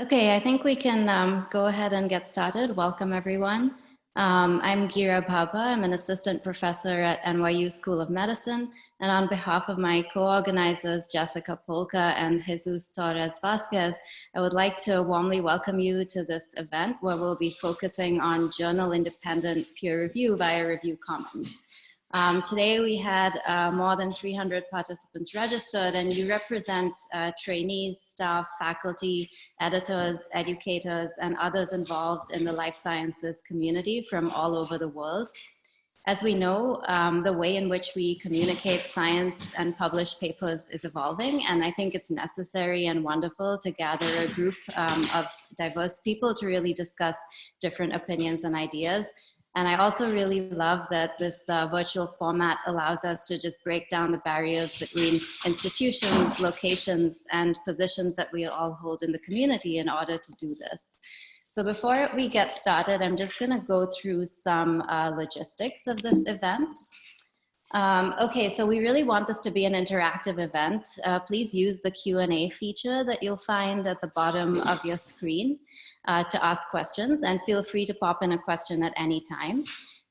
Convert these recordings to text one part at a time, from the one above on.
Okay, I think we can um, go ahead and get started. Welcome, everyone. Um, I'm Gira Bhabha. I'm an assistant professor at NYU School of Medicine. And on behalf of my co-organizers, Jessica Polka and Jesus Torres Vasquez, I would like to warmly welcome you to this event where we'll be focusing on journal independent peer review via Review Commons. Um, today we had uh, more than 300 participants registered and you represent uh, trainees, staff, faculty, editors, educators, and others involved in the life sciences community from all over the world. As we know, um, the way in which we communicate science and publish papers is evolving, and I think it's necessary and wonderful to gather a group um, of diverse people to really discuss different opinions and ideas. And I also really love that this uh, virtual format allows us to just break down the barriers between institutions, locations, and positions that we all hold in the community in order to do this. So before we get started, I'm just gonna go through some uh, logistics of this event. Um, okay, so we really want this to be an interactive event. Uh, please use the Q&A feature that you'll find at the bottom of your screen uh, to ask questions and feel free to pop in a question at any time.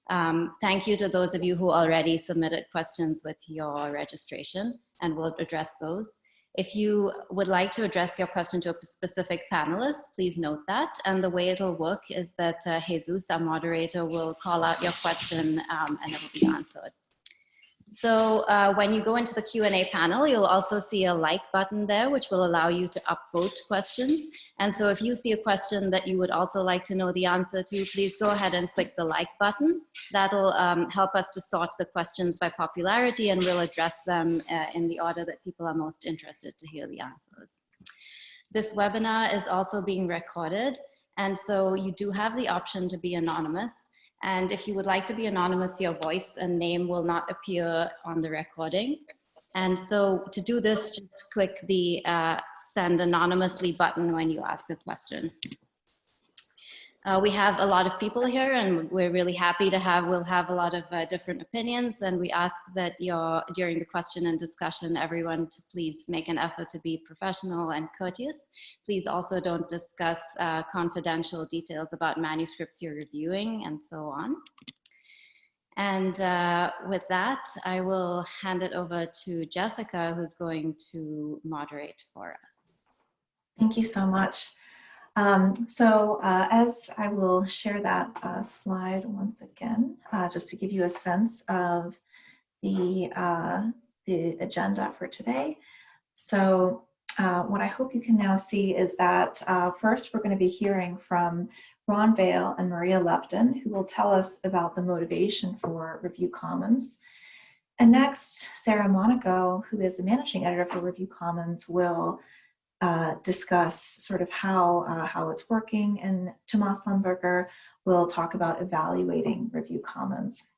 Um, thank you to those of you who already submitted questions with your registration and we'll address those. If you would like to address your question to a specific panelist, please note that. And the way it'll work is that uh, Jesus, our moderator, will call out your question um, and it will be answered. So uh, when you go into the Q&A panel, you'll also see a like button there, which will allow you to upvote questions. And so if you see a question that you would also like to know the answer to, please go ahead and click the like button. That'll um, help us to sort the questions by popularity and we'll address them uh, in the order that people are most interested to hear the answers. This webinar is also being recorded. And so you do have the option to be anonymous. And if you would like to be anonymous, your voice and name will not appear on the recording. And so to do this, just click the uh, send anonymously button when you ask a question. Uh, we have a lot of people here and we're really happy to have, we'll have a lot of uh, different opinions and we ask that during the question and discussion, everyone to please make an effort to be professional and courteous. Please also don't discuss uh, confidential details about manuscripts you're reviewing and so on. And uh, with that, I will hand it over to Jessica, who's going to moderate for us. Thank you so much. Um, so uh, as I will share that uh, slide once again, uh, just to give you a sense of the, uh, the agenda for today. So uh, what I hope you can now see is that uh, first we're going to be hearing from Ron Vale and Maria Leptin, who will tell us about the motivation for Review Commons. And next, Sarah Monaco, who is the managing editor for Review Commons, will uh, discuss sort of how, uh, how it's working and Thomas Lemberger will talk about evaluating Review Commons.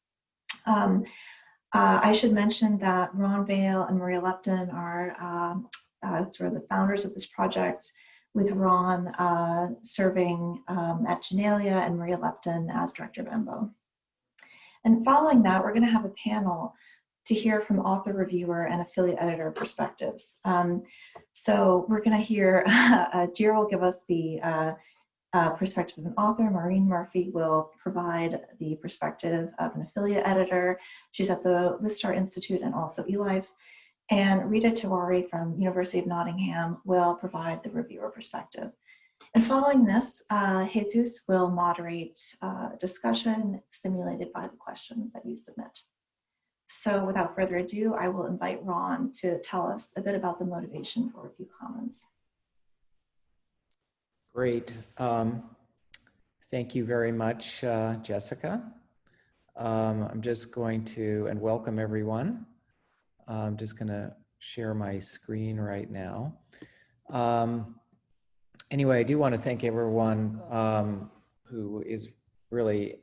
Um, uh, I should mention that Ron Vale and Maria Leptin are um, uh, sort of the founders of this project with Ron uh, serving um, at Janelia and Maria Leptin as director of EMBO. And following that, we're going to have a panel to hear from author, reviewer, and affiliate editor perspectives. Um, so we're going to hear, uh, Gira will give us the uh, uh, perspective of an author, Maureen Murphy will provide the perspective of an affiliate editor. She's at the Wistar Institute and also eLife. And Rita Tewari from University of Nottingham will provide the reviewer perspective. And following this, uh, Jesus will moderate uh, discussion stimulated by the questions that you submit. So without further ado, I will invite Ron to tell us a bit about the motivation for Review Commons. Great. Um, thank you very much, uh, Jessica. Um, I'm just going to, and welcome everyone. I'm just going to share my screen right now. Um, anyway, I do want to thank everyone um, who is really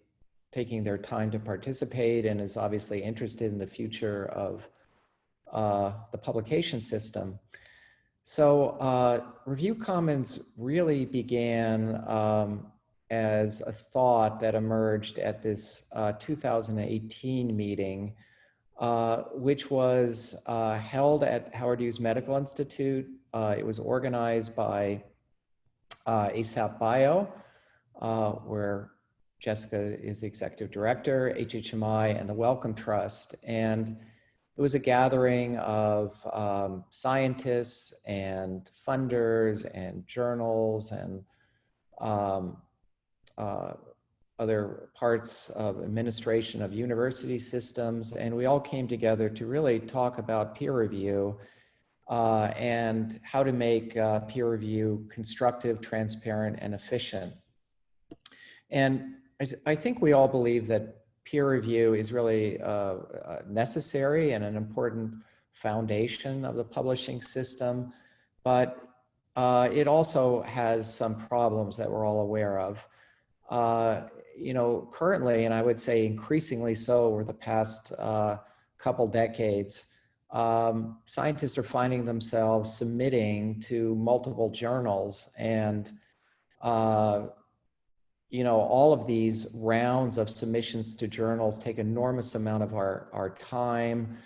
taking their time to participate and is obviously interested in the future of uh, the publication system. So uh, Review Commons really began um, as a thought that emerged at this uh, 2018 meeting, uh, which was uh, held at Howard Hughes Medical Institute. Uh, it was organized by ASAP Bio, where Jessica is the executive director, HHMI, and the Wellcome Trust. And it was a gathering of um, scientists and funders and journals and um, uh, other parts of administration of university systems. And we all came together to really talk about peer review uh, and how to make uh, peer review constructive, transparent, and efficient. And I, I, think we all believe that peer review is really uh, uh, necessary and an important foundation of the publishing system, but uh, it also has some problems that we're all aware of. Uh, you know, currently, and I would say increasingly so over the past uh, couple decades, um, scientists are finding themselves submitting to multiple journals and uh, you know, all of these rounds of submissions to journals take enormous amount of our, our time.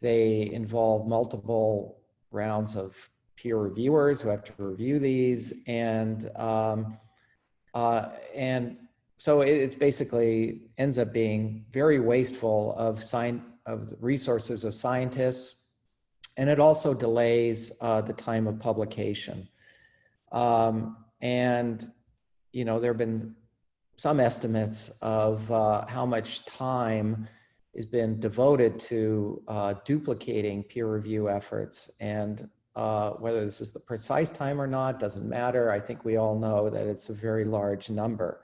They involve multiple rounds of peer reviewers who have to review these. And, um, uh, and so it, it's basically ends up being very wasteful of, sign, of resources of scientists. And it also delays uh, the time of publication. Um, and you know, there have been some estimates of uh, how much time has been devoted to uh, duplicating peer review efforts. And uh, whether this is the precise time or not doesn't matter. I think we all know that it's a very large number.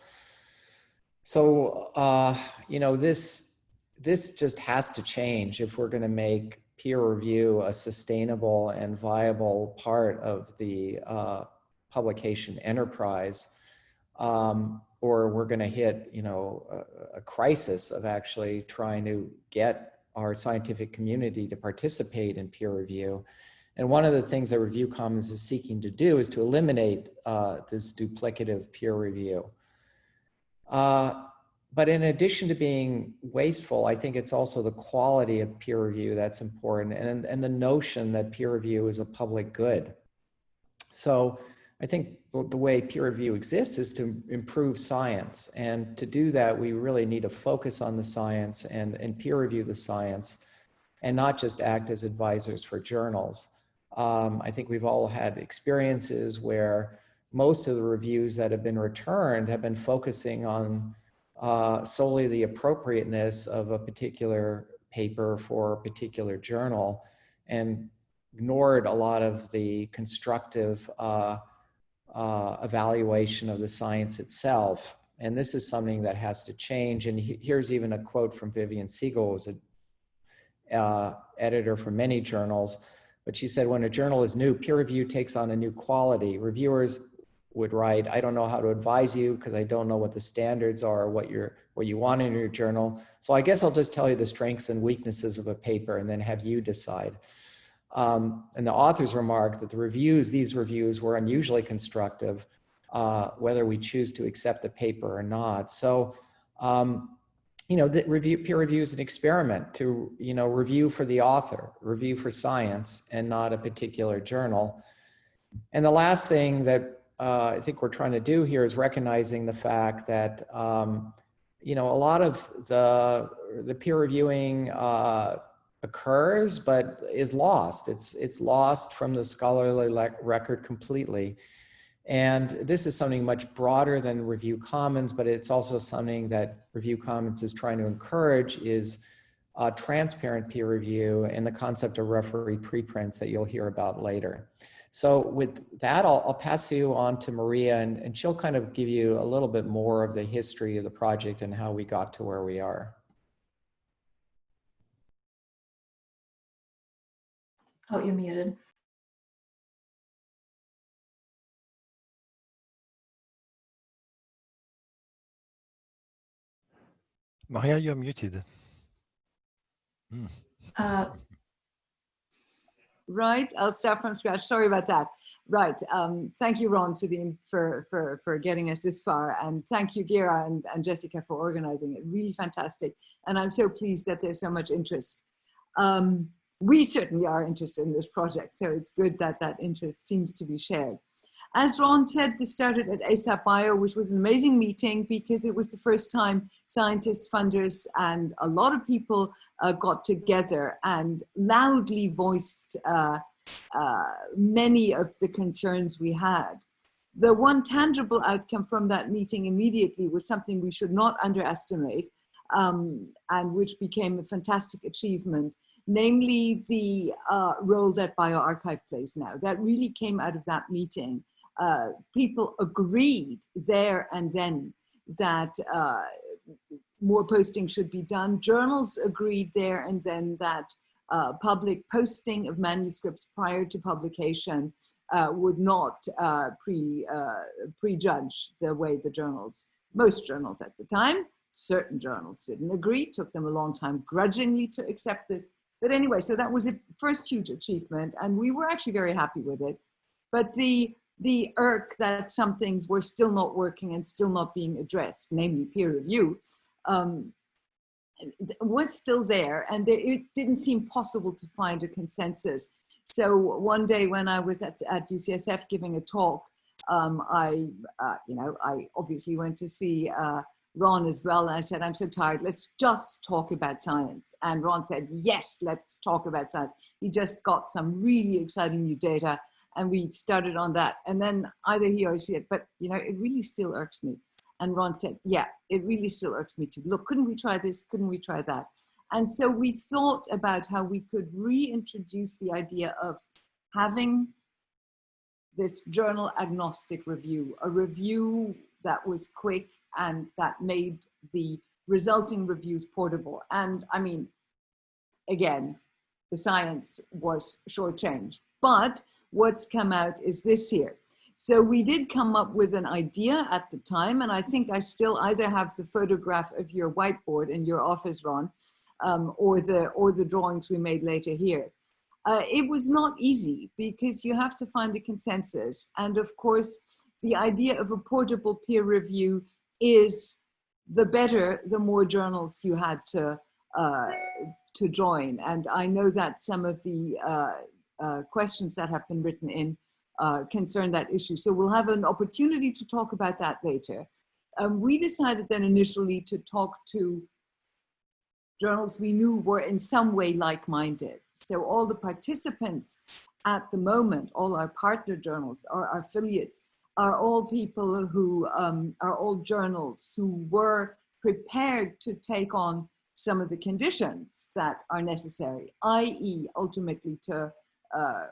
So, uh, you know, this, this just has to change if we're going to make peer review a sustainable and viable part of the uh, publication enterprise um, or we're going to hit, you know, a, a, crisis of actually trying to get our scientific community to participate in peer review. And one of the things that Review Commons is seeking to do is to eliminate uh, this duplicative peer review. Uh, but in addition to being wasteful, I think it's also the quality of peer review that's important and, and the notion that peer review is a public good. So I think the way peer review exists is to improve science. And to do that, we really need to focus on the science and, and peer review the science and not just act as advisors for journals. Um, I think we've all had experiences where most of the reviews that have been returned have been focusing on uh, solely the appropriateness of a particular paper for a particular journal and ignored a lot of the constructive uh, uh, evaluation of the science itself. And this is something that has to change. And he, here's even a quote from Vivian Siegel, who's a uh, editor for many journals. But she said, when a journal is new, peer review takes on a new quality. Reviewers would write, I don't know how to advise you because I don't know what the standards are, what you're, what you want in your journal. So I guess I'll just tell you the strengths and weaknesses of a paper and then have you decide. Um, and the authors remarked that the reviews, these reviews were unusually constructive, uh, whether we choose to accept the paper or not. So, um, you know, the review, peer review is an experiment to, you know, review for the author, review for science and not a particular journal. And the last thing that uh, I think we're trying to do here is recognizing the fact that, um, you know, a lot of the, the peer reviewing uh, occurs but is lost. It's, it's lost from the scholarly record completely. And this is something much broader than Review Commons, but it's also something that Review Commons is trying to encourage is uh, transparent peer review and the concept of referee preprints that you'll hear about later. So with that, I'll, I'll pass you on to Maria and, and she'll kind of give you a little bit more of the history of the project and how we got to where we are. Oh, you're muted. Maria, you're muted. Hmm. Uh, right, I'll start from scratch. Sorry about that. Right. Um, thank you, Ron, for the for for for getting us this far, and thank you, Gira and, and Jessica, for organizing it. Really fantastic, and I'm so pleased that there's so much interest. Um, we certainly are interested in this project, so it's good that that interest seems to be shared. as Ron said, this started at ASAP Bio, which was an amazing meeting because it was the first time scientists, funders, and a lot of people uh, got together and loudly voiced uh, uh, many of the concerns we had. The one tangible outcome from that meeting immediately was something we should not underestimate um, and which became a fantastic achievement, namely the uh, role that bioRxiv plays now. That really came out of that meeting. Uh, people agreed there and then that uh, more posting should be done. Journals agreed there and then that uh, public posting of manuscripts prior to publication uh, would not uh, pre, prejudge the way the journals, most journals at the time, certain journals didn't agree, took them a long time grudgingly to accept this. But anyway, so that was a first huge achievement and we were actually very happy with it. But the, the irk that some things were still not working and still not being addressed, namely peer review, um, was still there and it didn't seem possible to find a consensus so one day when I was at, at UCSF giving a talk, um, I, uh, you know, I obviously went to see uh, Ron as well. And I said, I'm so tired. Let's just talk about science. And Ron said, yes, let's talk about science. He just got some really exciting new data and we started on that. And then either he or she said, but you know, it really still irks me. And Ron said, yeah, it really still irks me too. Look, couldn't we try this? Couldn't we try that? And so we thought about how we could reintroduce the idea of having this journal agnostic review, a review that was quick and that made the resulting reviews portable. And I mean, again, the science was shortchanged. But what's come out is this here. So we did come up with an idea at the time, and I think I still either have the photograph of your whiteboard in your office, Ron, um, or, the, or the drawings we made later here. Uh, it was not easy because you have to find a consensus. And of course, the idea of a portable peer review is the better, the more journals you had to, uh, to join. And I know that some of the uh, uh questions that have been written in uh, concern that issue. So we'll have an opportunity to talk about that later. Um, we decided then initially to talk to journals we knew were in some way like-minded. So all the participants at the moment, all our partner journals, our, our affiliates, are all people who um, are all journals who were prepared to take on some of the conditions that are necessary, i.e. ultimately to, uh,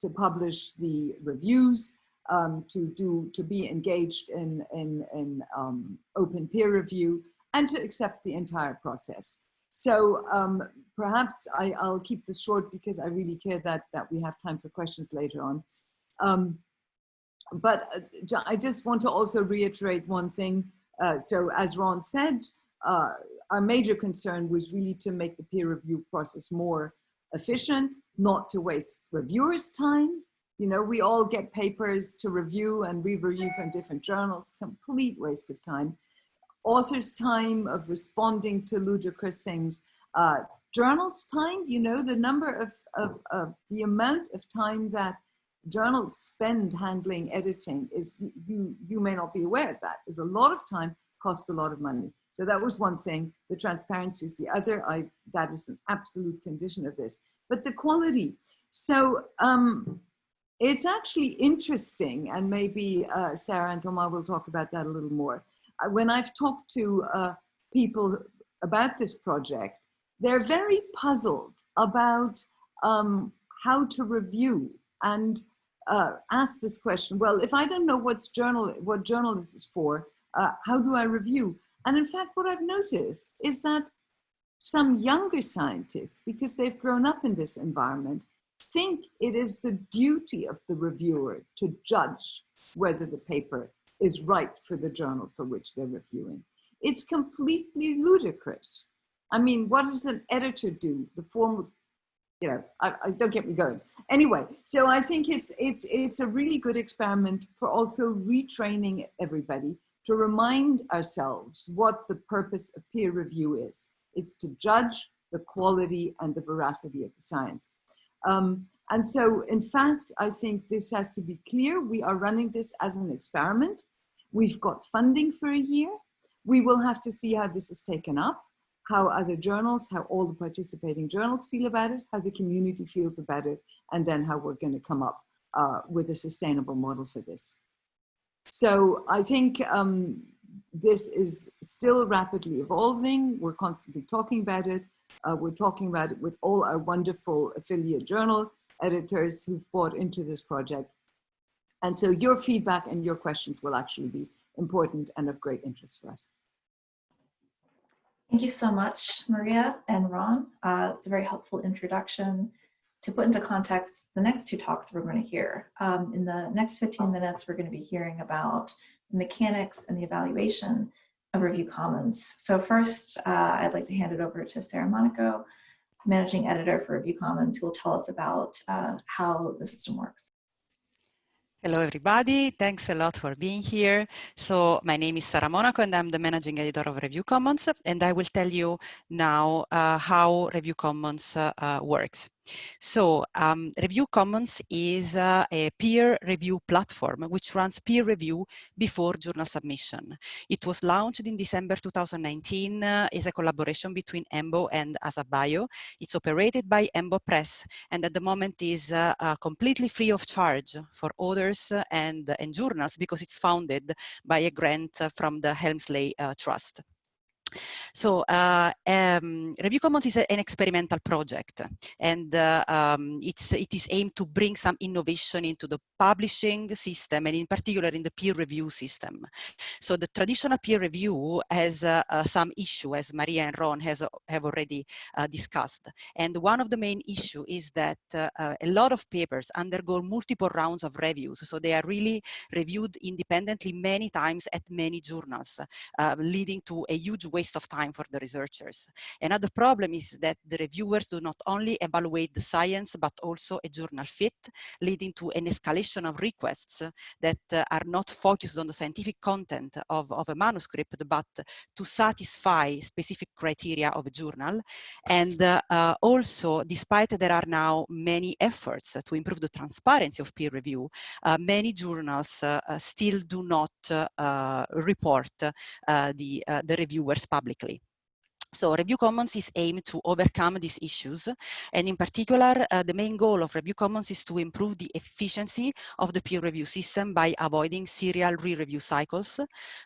to publish the reviews, um, to do to be engaged in, in, in um, open peer review, and to accept the entire process. So um, perhaps I, will keep this short because I really care that, that we have time for questions later on. But uh, I just want to also reiterate one thing. Uh, so as Ron said, uh, our major concern was really to make the peer review process more efficient, not to waste reviewers' time. You know, we all get papers to review and re-review from different journals, complete waste of time author's time of responding to ludicrous things, uh, journals time, you know, the number of, of, of, the amount of time that journals spend handling editing is, you, you may not be aware of that, is a lot of time, costs a lot of money. So that was one thing, the transparency is the other, I, that is an absolute condition of this. But the quality, so um, it's actually interesting, and maybe uh, Sarah and Thomas will talk about that a little more when I've talked to uh, people about this project, they're very puzzled about um, how to review and uh, ask this question. Well, if I don't know what's journal, what journal this is for, uh, how do I review? And in fact, what I've noticed is that some younger scientists, because they've grown up in this environment, think it is the duty of the reviewer to judge whether the paper is right for the journal for which they're reviewing. It's completely ludicrous. I mean, what does an editor do? The form, you know, I, I, don't get me going. Anyway, so I think it's, it's, it's a really good experiment for also retraining everybody to remind ourselves what the purpose of peer review is. It's to judge the quality and the veracity of the science. Um, And so, in fact, I think this has to be clear. We are running this as an experiment. We've got funding for a year. We will have to see how this is taken up, how other journals, how all the participating journals feel about it, how the community feels about it, and then how we're going to come up uh, with a sustainable model for this. So I think um, this is still rapidly evolving. We're constantly talking about it. Uh, we're talking about it with all our wonderful affiliate journal editors who've bought into this project. And so your feedback and your questions will actually be important and of great interest for us. Thank you so much, Maria and Ron. Uh, it's a very helpful introduction. To put into context the next two talks we're going to hear. Um, in the next 15 minutes, we're going to be hearing about the mechanics and the evaluation of Review Commons. So first, uh, I'd like to hand it over to Sarah Monaco, managing editor for Review Commons, who will tell us about uh, how the system works. Hello, everybody. Thanks a lot for being here. So my name is Sarah Monaco, and I'm the managing editor of Review Commons. And I will tell you now uh, how Review Commons uh, uh, works. So um, Review Commons is uh, a peer review platform which runs peer review before journal submission. It was launched in December 2019 uh, as a collaboration between EMBO and ASAPbio. It's operated by EMBO Press and at the moment is uh, uh completely free of charge for authors and, and journals because it's founded by a grant from the Helmsley uh, Trust. So uh, um, Review Commons is a, an experimental project and uh, um, it's, it is aimed to bring some innovation into the publishing system and in particular in the peer review system. So the traditional peer review has uh, uh some issue as Maria and Ron has, have already uh, discussed. And one of the main issue is that uh, a lot of papers undergo multiple rounds of reviews. So they are really reviewed independently many times at many journals, leading to a huge waste waste of time for the researchers. Another problem is that the reviewers do not only evaluate the science, but also a journal fit, leading to an escalation of requests that uh, are not focused on the scientific content of, of a manuscript, but to satisfy specific criteria of a journal. And uh, uh, also, despite there are now many efforts to improve the transparency of peer review, uh, many journals uh, uh, still do not report the, the reviewers publicly. So Review Commons is aimed to overcome these issues. And in particular, uh, the main goal of Review Commons is to improve the efficiency of the peer review system by avoiding serial re-review cycles,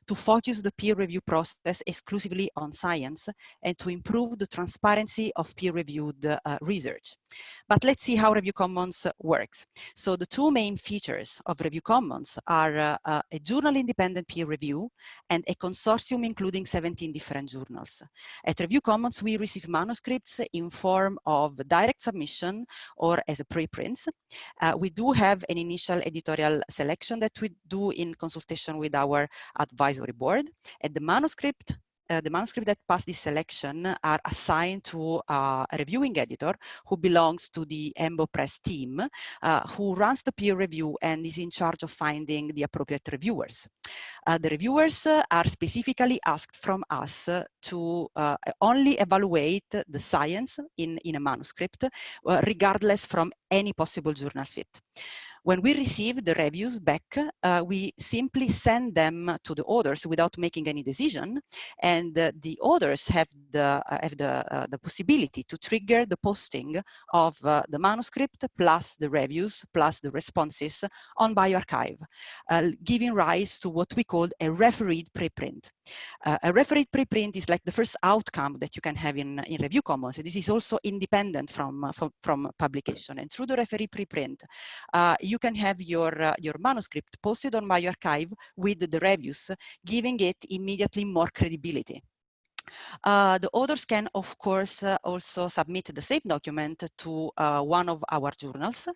to focus the peer review process exclusively on science, and to improve the transparency of peer-reviewed uh, research. But let's see how Review Commons works. So the two main features of Review Commons are uh, uh a journal-independent peer review and a consortium including 17 different journals. At Review Commons, we receive manuscripts in form of direct submission or as a preprints. Uh, we do have an initial editorial selection that we do in consultation with our advisory board. And the manuscript uh, the manuscript that pass this selection are assigned to uh, a reviewing editor who belongs to the EMBO Press team, uh, who runs the peer review and is in charge of finding the appropriate reviewers. Uh, the reviewers uh, are specifically asked from us to only evaluate the science in, in a manuscript, regardless from any possible journal fit. When we receive the reviews back, uh, we simply send them to the authors without making any decision. And uh, the authors have the, uh, have the, uh, the possibility to trigger the posting of uh, the manuscript plus the reviews plus the responses on bioRxiv, giving rise to what we call a refereed preprint. Uh, a refereed preprint is like the first outcome that you can have in, in Review Commons. This is also independent from, uh, from, from publication. And through the referee preprint, you you can have your, uh, your manuscript posted on bioRxiv with the reviews, giving it immediately more credibility. Uh, the authors can, of course, uh, also submit the same document to uh, one of our journals.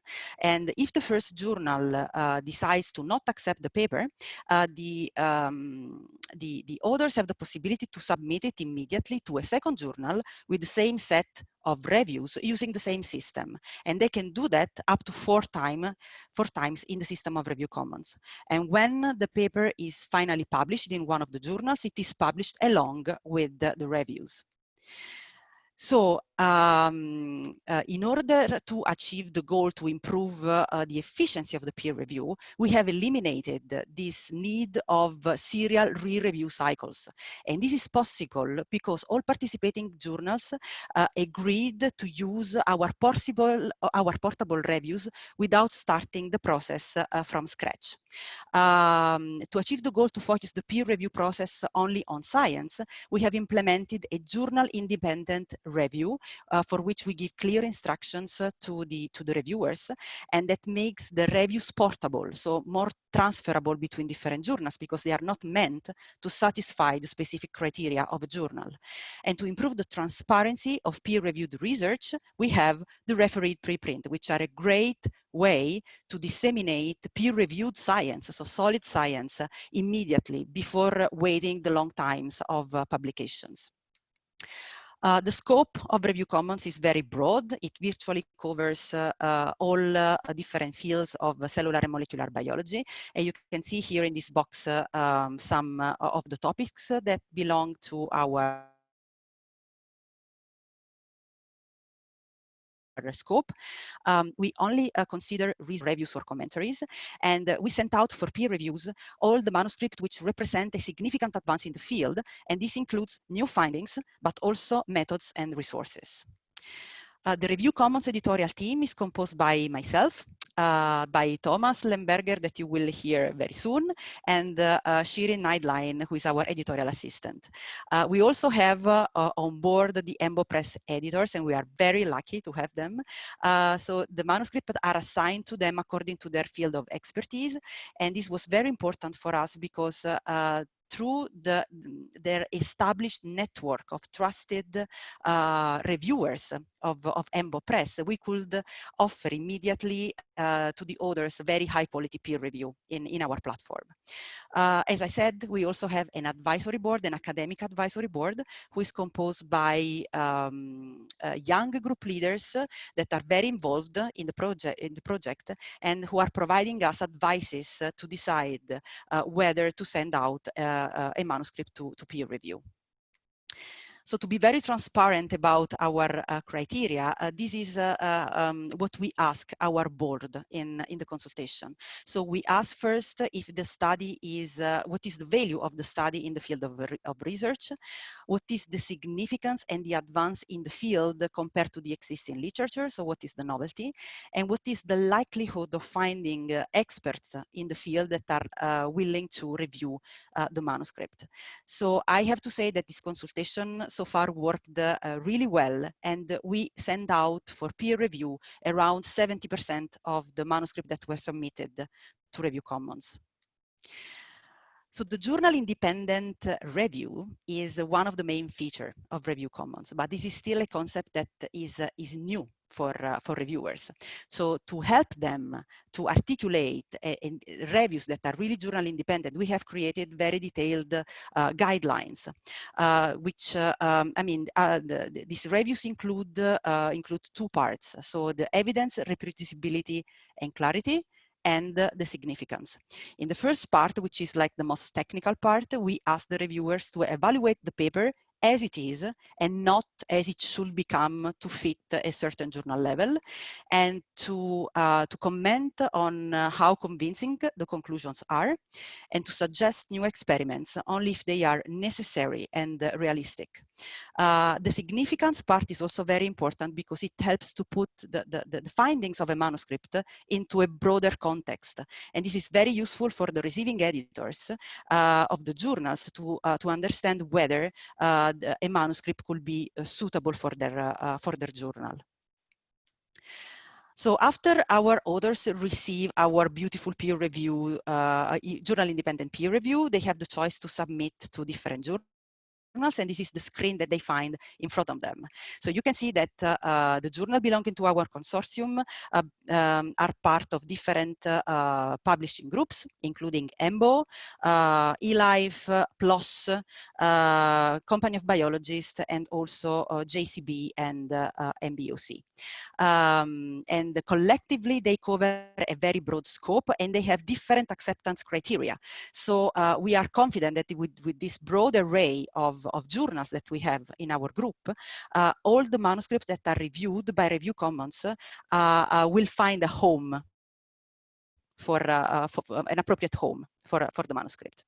And if the first journal uh, decides to not accept the paper, uh, the, um, the, the authors have the possibility to submit it immediately to a second journal with the same set of reviews using the same system. And they can do that up to four, time, four times in the system of Review Commons. And when the paper is finally published in one of the journals, it is published along with the, the reviews. So um, uh, in order to achieve the goal to improve uh, the efficiency of the peer review, we have eliminated this need of serial re-review cycles. And this is possible because all participating journals uh, agreed to use our, possible, our portable reviews without starting the process uh, from scratch. Um, to achieve the goal to focus the peer review process only on science, we have implemented a journal independent review uh, for which we give clear instructions uh, to the to the reviewers and that makes the reviews portable so more transferable between different journals because they are not meant to satisfy the specific criteria of a journal. And to improve the transparency of peer-reviewed research we have the refereed preprint which are a great way to disseminate peer-reviewed science so solid science uh, immediately before waiting the long times of uh, publications uh, the scope of Review Commons is very broad. It virtually covers uh, uh, all uh, different fields of cellular and molecular biology. And you can see here in this box uh, um, some uh, of the topics that belong to our scope. Um, we only uh, consider reviews or commentaries, and uh, we sent out for peer reviews all the manuscripts which represent a significant advance in the field, and this includes new findings, but also methods and resources. Uh, the Review Commons editorial team is composed by myself, uh, by Thomas Lemberger that you will hear very soon, and uh, uh, Shirin Neidlein, who is our editorial assistant. Uh, we also have on board the EMBO Press editors, and we are very lucky to have them. so the manuscripts are assigned to them according to their field of expertise, and this was very important for us because through the, their established network of trusted uh, reviewers of, of EMBO Press, we could offer immediately uh, to the authors very high quality peer review in, in our platform. Uh, as I said, we also have an advisory board, an academic advisory board, who is composed by um, uh, young group leaders that are very involved in the project, in the project and who are providing us advices to decide uh, whether to send out uh, a manuscript to, to peer review. So to be very transparent about our uh, criteria, uh, this is uh, uh, um, what we ask our board in, in the consultation. So we ask first if the study is, uh, what is the value of the study in the field of, of research? What is the significance and the advance in the field compared to the existing literature? So what is the novelty? And what is the likelihood of finding uh, experts in the field that are willing to review the manuscript? So I have to say that this consultation far worked uh, really well and we send out for peer review around 70% of the manuscript that were submitted to Review Commons. So the journal independent review is one of the main feature of Review Commons, but this is still a concept that is, uh, is new for, uh, for reviewers. So to help them to articulate reviews that are really journal independent, we have created very detailed uh, guidelines, uh, which, uh, um, I mean, uh, the, these reviews include, uh, include two parts. So the evidence, reproducibility, and clarity, and the significance. In the first part, which is like the most technical part, we ask the reviewers to evaluate the paper as it is and not as it should become to fit a certain journal level and to, uh, to comment on uh, how convincing the conclusions are and to suggest new experiments only if they are necessary and uh, the significance part is also very important because it helps to put the, the, the findings of a manuscript into a broader context. And this is very useful for the receiving editors uh, of the journals to, uh, to understand whether uh, a manuscript could be uh, suitable for their, for their journal. So after our authors receive our beautiful peer review, uh, journal independent peer review, they have the choice to submit to different journals journals, and this is the screen that they find in front of them. So you can see that uh, uh the journal belonging to our consortium uh, um, are part of different uh, publishing groups, including EMBO, eLife, PLOS, Company of Biologists, and also JCB and MBOC. Um, and collectively, they cover a very broad scope, and they have different acceptance criteria. So we are confident that with, with this broad array of of, journals that we have in our group, uh, all the manuscripts that are reviewed by Review Commons uh, uh, will find a home for, uh, for an appropriate home for, for the manuscript.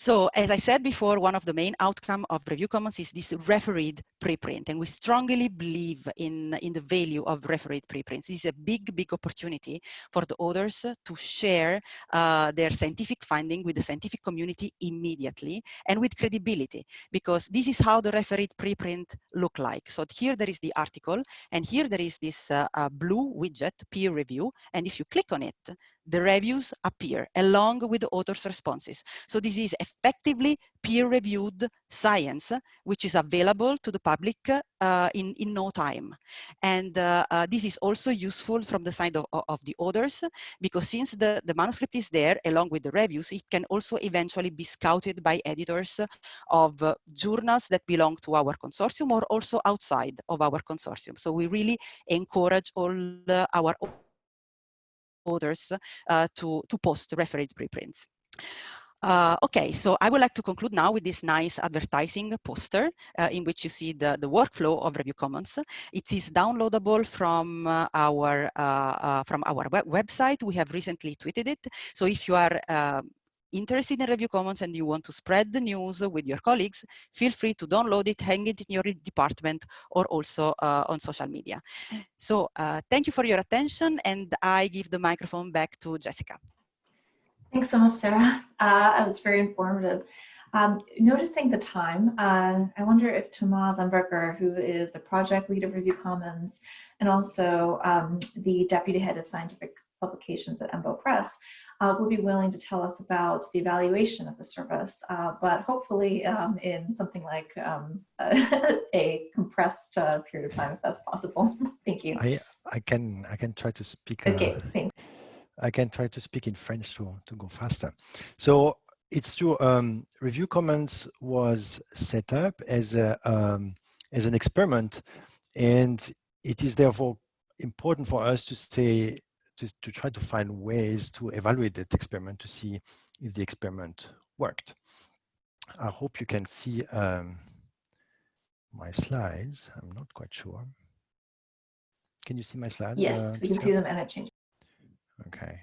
So as I said before, one of the main outcome of Review Commons is this refereed preprint, and we strongly believe in, in the value of refereed preprints. This is a big, big opportunity for the authors to share uh, their scientific finding with the scientific community immediately and with credibility, because this is how the refereed preprint look like. So here there is the article, and here there is this uh, uh, blue widget, peer review, and if you click on it, the reviews appear along with the author's responses. So this is effectively peer-reviewed science, which is available to the public uh, in, in no time. And uh, uh, this is also useful from the side of, of the authors, because since the, the manuscript is there along with the reviews, it can also eventually be scouted by editors of uh, journals that belong to our consortium or also outside of our consortium. So we really encourage all our authors uh, to, to post refereed preprints. Uh, okay, so I would like to conclude now with this nice advertising poster uh, in which you see the, the workflow of Review Commons. It is downloadable from uh, our uh, uh, from our web website. We have recently tweeted it. So if you are interested in Review Commons and you want to spread the news with your colleagues, feel free to download it, hang it in your department, or also uh, on social media. So uh, thank you for your attention, and I give the microphone back to Jessica. Thanks so much, Sarah. Uh, that was very informative. Um, noticing the time, uh, I wonder if Thomas Lemberger, who is the project lead of Review Commons and also um, the deputy head of scientific publications at EMBO Press, uh, will be willing to tell us about the evaluation of the service, uh, but hopefully um, in something like um, a compressed uh, period of time, if that's possible. Thank you. I I can I can try to speak. Okay, uh, thanks. I can try to speak in French to to go faster. So it's true. Um, Review Commons was set up as a um, as an experiment, and it is therefore important for us to stay to, to try to find ways to evaluate that experiment to see if the experiment worked. I hope you can see um, my slides. I'm not quite sure. Can you see my slides? Yes, uh, we can see them and I've changed. Okay.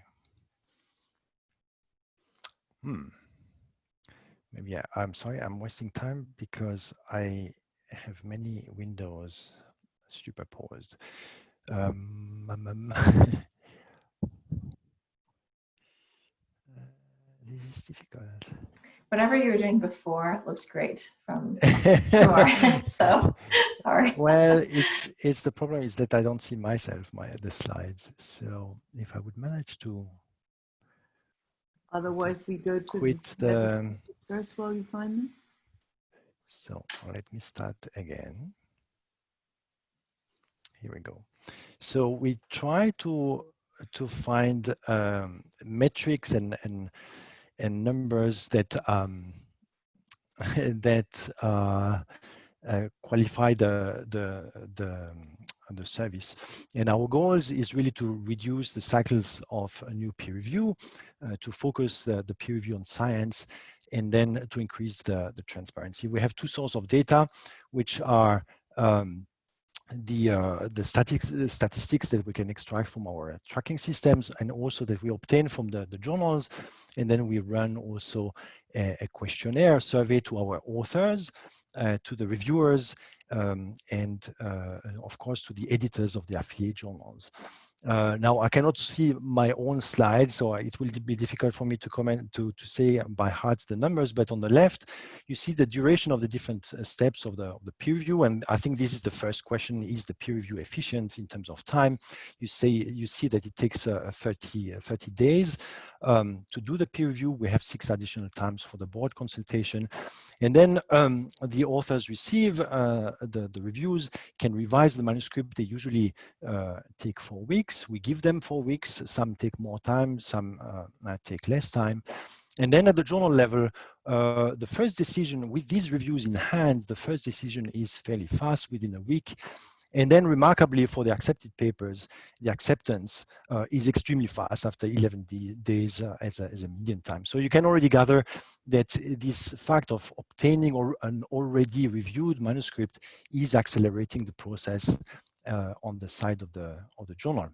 Hmm. Maybe I, I'm sorry, I'm wasting time because I have many windows superposed. Um, um, um, uh, this is difficult. Whatever you were doing before looks great from, from our so sorry. well, it's it's the problem is that I don't see myself, my the slides. So if I would manage to Otherwise, we go to quit the, first while you find them. so let me start again. Here we go. So we try to to find um, metrics and and and numbers that um, that uh, uh, qualify the the the the service. And our goals is really to reduce the cycles of a new peer review, uh, to focus the, the peer review on science, and then to increase the, the transparency. We have two sources of data, which are um, the uh, the statistics, the statistics that we can extract from our tracking systems and also that we obtain from the, the journals. And then we run also a, a questionnaire survey to our authors uh, to the reviewers um, and uh, of course to the editors of the affiliate journals uh, now I cannot see my own slides, so it will be difficult for me to comment to, to say by heart the numbers, but on the left, you see the duration of the different uh, steps of the, of the peer review. And I think this is the first question, is the peer review efficient in terms of time? You say, you see that it takes uh, 30, uh, 30 days um, to do the peer review. We have six additional times for the board consultation. And then um, the authors receive uh, the, the reviews, can revise the manuscript. They usually uh, take four weeks. We give them four weeks. Some take more time, some uh, take less time. And then at the journal level, uh, the first decision with these reviews in hand, the first decision is fairly fast within a week. And then remarkably for the accepted papers, the acceptance uh, is extremely fast after 11 days uh, as, a, as a median time. So you can already gather that this fact of obtaining or an already reviewed manuscript is accelerating the process uh, on the side of the, of the journal.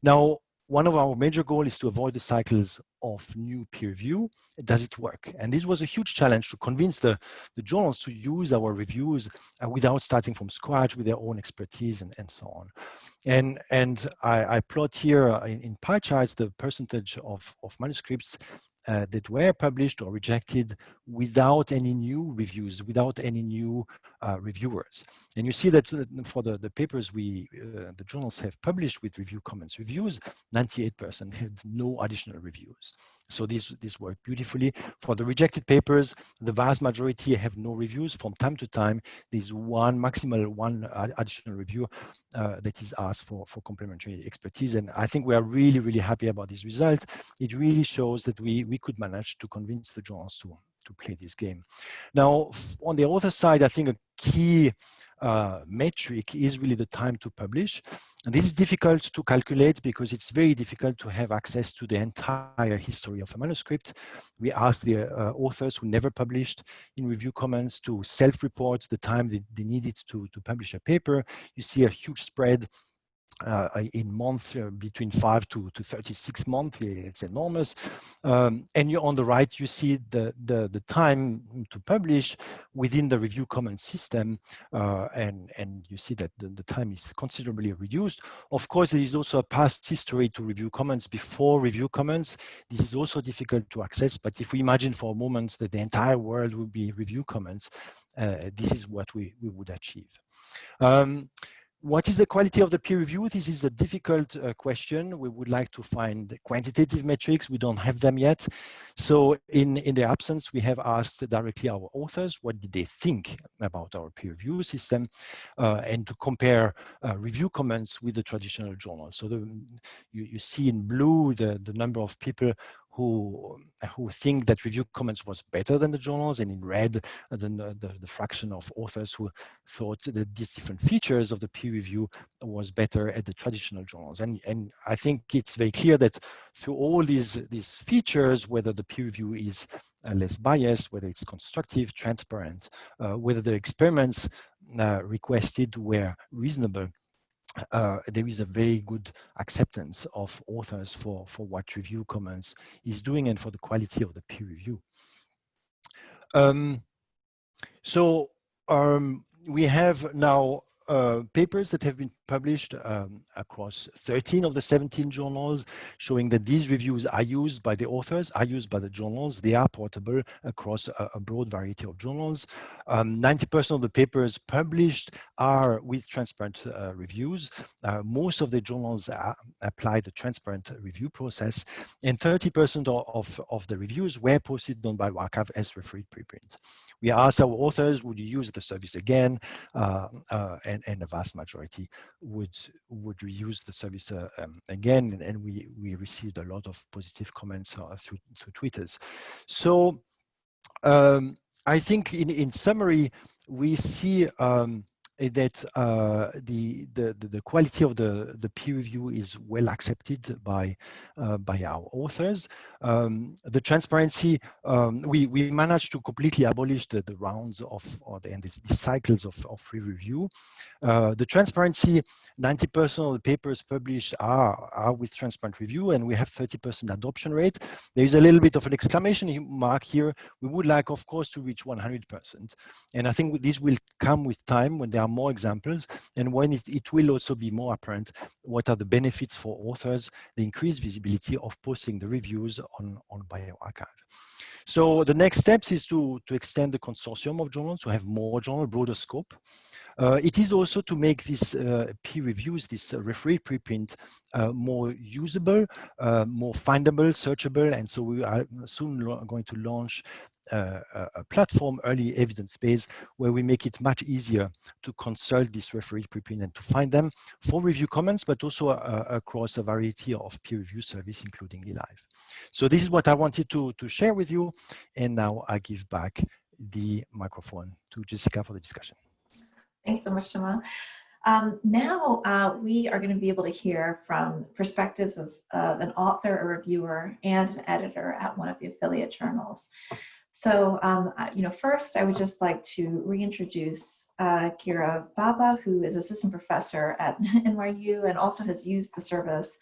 Now, one of our major goals is to avoid the cycles of new peer review. Does it work? And this was a huge challenge to convince the, the journals to use our reviews uh, without starting from scratch with their own expertise and, and so on. And, and I, I plot here in, in pie charts the percentage of, of manuscripts uh, that were published or rejected without any new reviews, without any new uh, reviewers. And you see that uh, for the, the papers we, uh, the journals have published with review comments reviews, 98% had no additional reviews. So this, this worked beautifully. For the rejected papers, the vast majority have no reviews. From time to time, there's one maximal one additional review uh, that is asked for, for complementary expertise. And I think we are really, really happy about this result. It really shows that we, we could manage to convince the journals to, to play this game. Now, on the other side, I think a key uh, metric is really the time to publish. And this is difficult to calculate because it's very difficult to have access to the entire history of a manuscript. We asked the uh, authors who never published in Review Commons to self-report the time they, they needed to, to publish a paper. You see a huge spread uh, in months uh, between five to, to 36 months. It's enormous. Um, and you on the right, you see the, the, the time to publish within the review comment system. Uh, and, and you see that the, the time is considerably reduced. Of course, there is also a past history to Review Commons before Review Commons. This is also difficult to access. But if we imagine for a moment that the entire world would be Review Commons, uh, this is what we, we would achieve. Um, what is the quality of the peer review? This is a difficult uh, question. We would like to find quantitative metrics. We don't have them yet. So in, in the absence, we have asked directly our authors, what did they think about our peer review system uh, and to compare uh, Review Commons with the traditional journal. So the, you, you see in blue the, the number of people who who think that Review Commons was better than the journals and in red uh, the, the, the, fraction of authors who thought that these different features of the peer review was better at the traditional journals. And and i think it's very clear that through all these these features whether the peer review is uh, less biased whether it's constructive transparent uh, whether the experiments uh, requested were reasonable uh, there is a very good acceptance of authors for, for what Review Commons is doing and for the quality of the peer review. Um, so um, we have now uh, papers that have been published um, across 13 of the 17 journals showing that these reviews are used by the authors, are used by the journals. They are portable across a, a broad variety of journals. 90% um, of the papers published are with transparent uh, reviews. Uh, most of the journals apply the transparent review process and 30% of, of the reviews were posted on by bioRxiv as refereed preprint. We asked our authors, would you use the service again? Uh, uh and, and, a vast majority would would reuse the service uh, um, again. And, we, we received a lot of positive comments uh, through, through Twitters. So um, I think in, in summary, we see um, that uh, the, the, the quality of the, the peer review is well accepted by, uh, by our authors. Um, the transparency, um, we, we managed to completely abolish the, the rounds of, or the, and the, the cycles of, of free review. Uh, the transparency, 90% of the papers published are, are with transparent review and we have 30% adoption rate. There is a little bit of an exclamation mark here. We would like, of course, to reach 100%. And I think this will come with time when there are more examples and when it, it will also be more apparent what are the benefits for authors, the increased visibility of posting the reviews on, on bioRxiv. So the next steps is to, to extend the consortium of journals to have more journal, broader scope. Uh, it is also to make these uh, peer reviews, this uh, referee preprint, uh, more usable, uh, more findable, searchable, and so we are soon going to launch a platform, early evidence base, where we make it much easier to consult this referee preprint and to find them for Review Commons, but also uh, across a variety of peer review service, including eLife. So this is what I wanted to, to share with you. And now I give back the microphone to Jessica for the discussion. Thanks so much, Thomas. Um, now uh, we are going to be able to hear from perspectives of, of, an author, a reviewer, and an editor at one of the affiliate journals. So, um, you know, first I would just like to reintroduce uh, Gira Bhabha, who is assistant professor at NYU and also has used the service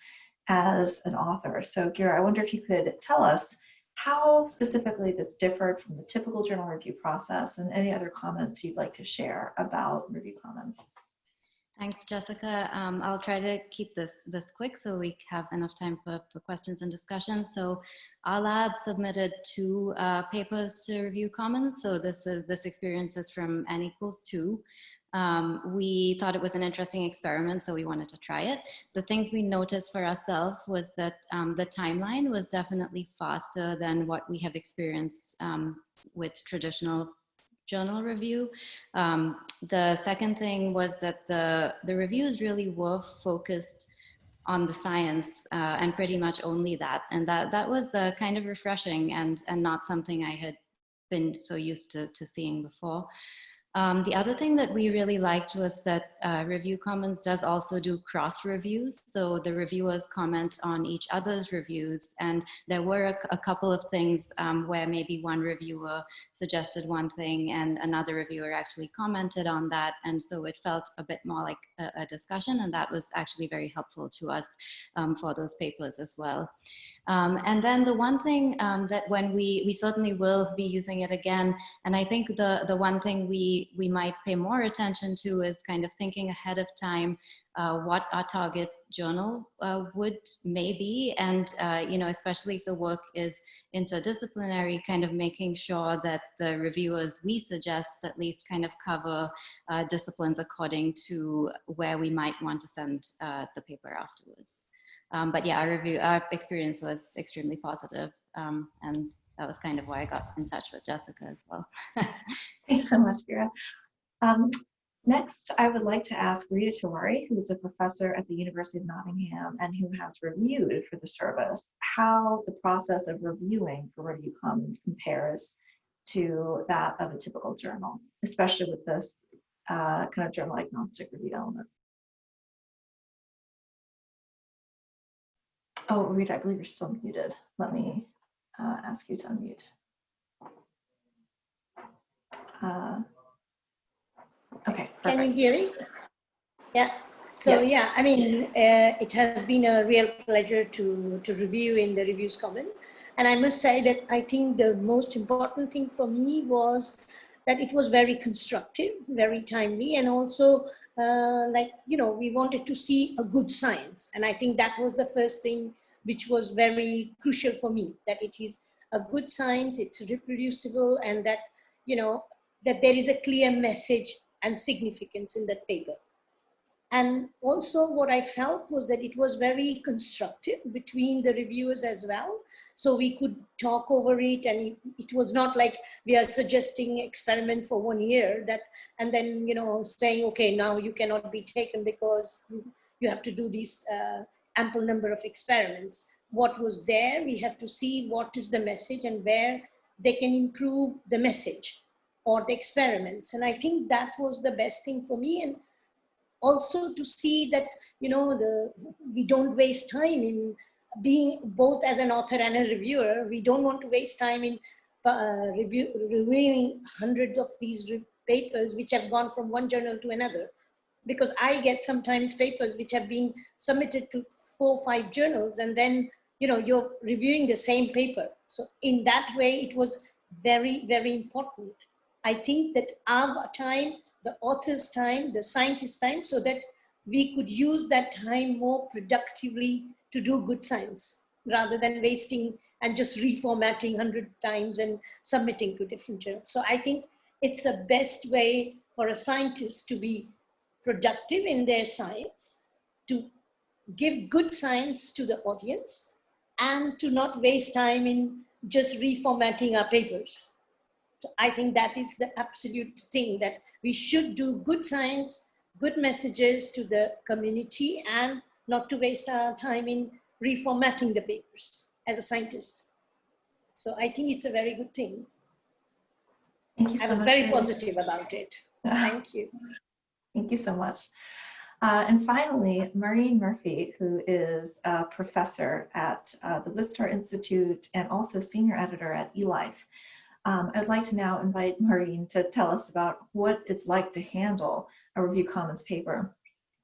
as an author. So Gira, I wonder if you could tell us how specifically this differed from the typical journal review process and any other comments you'd like to share about Review Commons. Thanks, Jessica. Um, I'll try to keep this this quick so we have enough time for, for questions and discussion. So our lab submitted two uh, papers to Review Commons. So this is this experience is from N equals two. Um, we thought it was an interesting experiment, so we wanted to try it. The things we noticed for ourselves was that um, the timeline was definitely faster than what we have experienced um, with traditional journal review. Um, the second thing was that the, the reviews really were focused on the science uh, and pretty much only that. And that, that was the kind of refreshing and, and not something I had been so used to, to seeing before. Um, the other thing that we really liked was that uh, Review Commons does also do cross reviews. So the reviewers comment on each other's reviews. And there were a, a couple of things um, where maybe one reviewer suggested one thing and another reviewer actually commented on that. And so it felt a bit more like a, a discussion. And that was actually very helpful to us um, for those papers as well. Um, and then the one thing um, that when we, we certainly will be using it again, and I think the, the one thing we, we might pay more attention to is kind of thinking ahead of time uh, what our target journal uh, would maybe, and uh, you know, especially if the work is interdisciplinary, kind of making sure that the reviewers we suggest at least kind of cover uh, disciplines according to where we might want to send uh, the paper afterwards. Um, but yeah, our review, our experience was extremely positive, um, and that was kind of why I got in touch with Jessica as well. Thanks so much, Gira. Um, next, I would like to ask Rita Tewari, who is a professor at the University of Nottingham and who has reviewed for the service, how the process of reviewing for Review Commons compares to that of a typical journal, especially with this uh, kind of journal agnostic review element. Oh, Rita, I believe you're still muted. Let me uh, ask you to unmute. Uh, okay. Perfect. Can you hear me? Yeah. So Yes. yeah, I mean, uh, it has been a real pleasure to to review in the reviews comment, and I must say that I think the most important thing for me was that it was very constructive, very timely, and also uh, like, you know, we wanted to see a good science. And I think that was the first thing which was very crucial for me, that it is a good science, it's reproducible, and that, you know, that there is a clear message and significance in that paper. And also what I felt was that it was very constructive between the reviewers as well. So we could talk over it and it, was not like we are suggesting experiment for one year that, and then, you know, saying, okay, now you cannot be taken because you have to do these uh, ample number of experiments. What was there, we have to see what is the message and where they can improve the message or the experiments. And I think that was the best thing for me. And also to see that, you know, the we don't waste time in being both as an author and a reviewer. We don't want to waste time in uh, review, reviewing hundreds of these papers which have gone from one journal to another. Because I get sometimes papers which have been submitted to four or five journals and then, you know, you're reviewing the same paper. So in that way, it was very, very important. I think that our time the author's time, the scientist's time, so that we could use that time more productively to do good science rather than wasting and just reformatting 100 times and submitting to different journals. So I think it's the best way for a scientist to be productive in their science, to give good science to the audience, and to not waste time in just reformatting our papers. So I think that is the absolute thing that we should do good science, good messages to the community and not to waste our time in reformatting the papers as a scientist. So I think it's a very good thing. Thank you so I was much very positive about it. Thank you. Thank you so much. Uh, and finally, Maureen Murphy, who is a professor at uh, the Wistar Institute and also senior editor at eLife. Um, I'd like to now invite Maureen to tell us about what it's like to handle a Review Commons paper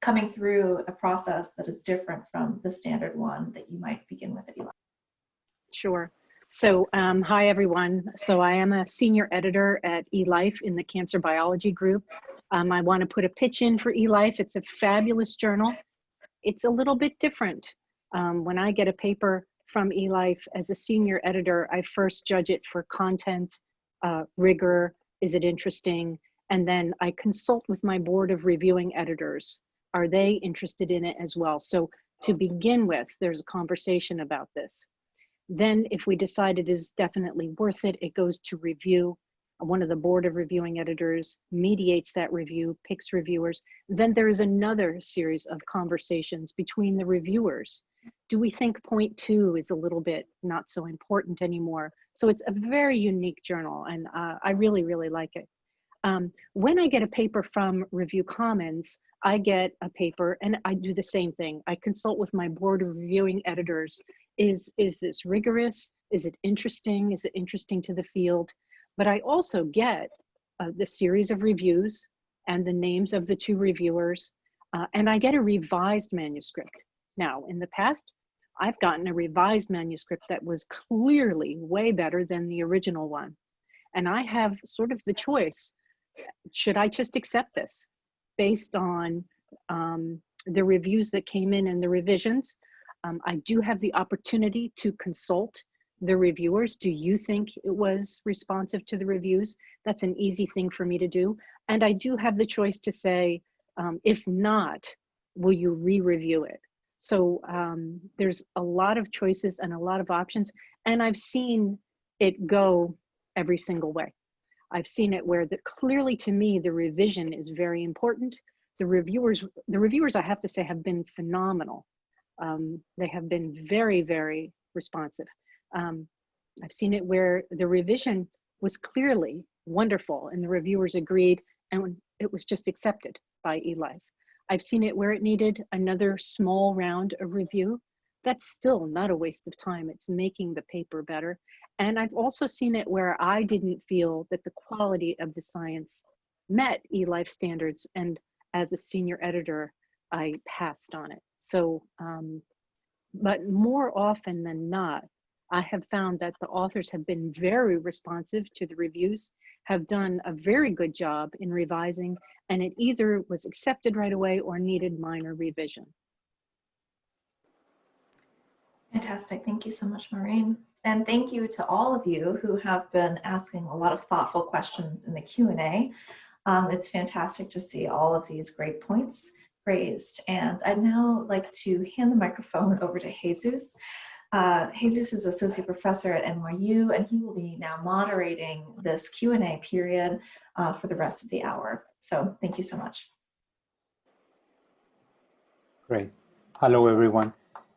coming through a process that is different from the standard one that you might begin with at eLife. Sure. So um, hi, everyone. So I am a senior editor at eLife in the cancer biology group. Um, I want to put a pitch in for eLife. It's a fabulous journal. It's a little bit different. Um, when I get a paper from eLife as a senior editor, I first judge it for content, uh, rigor, is it interesting? And then I consult with my board of reviewing editors. Are they interested in it as well? So to begin with, there's a conversation about this. Then if we decide it is definitely worth it, it goes to review. One of the board of reviewing editors mediates that review, picks reviewers. Then there is another series of conversations between the reviewers. Do we think point two is a little bit not so important anymore? So it's a very unique journal and uh, I really, really like it. Um, when I get a paper from Review Commons, I get a paper and I do the same thing. I consult with my board of reviewing editors. Is is this rigorous? Is it interesting? Is it interesting to the field? But i also get uh, the series of reviews and the names of the two reviewers uh, and i get a revised manuscript. Now in the past i've gotten a revised manuscript that was clearly way better than the original one. And i have sort of the choice should i just accept this based on um, the reviews that came in and the revisions um, I do have the opportunity to consult the reviewers. Do you think it was responsive to the reviews? That's an easy thing for me to do. And I do have the choice to say, um, if not, will you re-review it? So um, there's a lot of choices and a lot of options. And I've seen it go every single way. I've seen it where the, clearly to me, the revision is very important. The reviewers, the reviewers I have to say have been phenomenal um, they have been very, very responsive. Um, I've seen it where the revision was clearly wonderful and the reviewers agreed and it was just accepted by eLife. I've seen it where it needed another small round of review. That's still not a waste of time. It's making the paper better. And I've also seen it where I didn't feel that the quality of the science met eLife standards. And as a senior editor, I passed on it. So, um, but more often than not, I have found that the authors have been very responsive to the reviews, have done a very good job in revising, and it either was accepted right away or needed minor revision. Fantastic. Thank you so much, Maureen. And thank you to all of you who have been asking a lot of thoughtful questions in the Q&A. Um, it's fantastic to see all of these great points raised. And I'd now like to hand the microphone over to Jesus. Uh, Jesus is associate professor at NYU, and he will be now moderating this Q&A period uh, for the rest of the hour. So thank you so much. Great. Hello, everyone.